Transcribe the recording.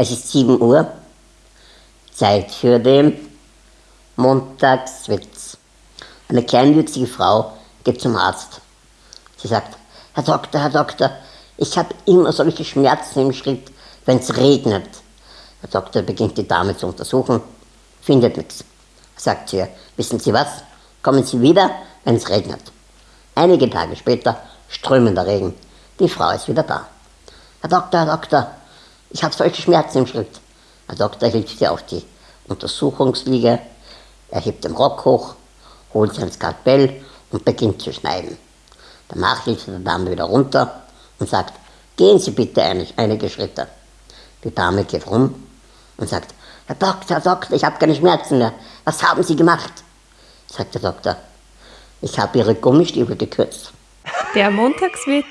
Es ist 7 Uhr, Zeit für den Montagswitz. Eine kleinwüchsige Frau geht zum Arzt. Sie sagt, Herr Doktor, Herr Doktor, ich habe immer solche Schmerzen im Schritt, wenn es regnet. Der Doktor beginnt die Dame zu untersuchen, findet nichts. Sagt sie, wissen Sie was, kommen Sie wieder, wenn es regnet. Einige Tage später strömender Regen. Die Frau ist wieder da. Herr Doktor, Herr Doktor, ich habe solche Schmerzen im Schritt. Der Doktor hilft ihr auf die Untersuchungsliege, er hebt den Rock hoch, holt sein Skalpell und beginnt zu schneiden. Danach hilft er der Dame wieder runter und sagt, gehen Sie bitte einige Schritte. Die Dame geht rum und sagt, Herr Doktor, Herr Doktor, ich habe keine Schmerzen mehr. Was haben Sie gemacht? Sagt der Doktor, ich habe Ihre Gummistiefel gekürzt. Der Montagswitz.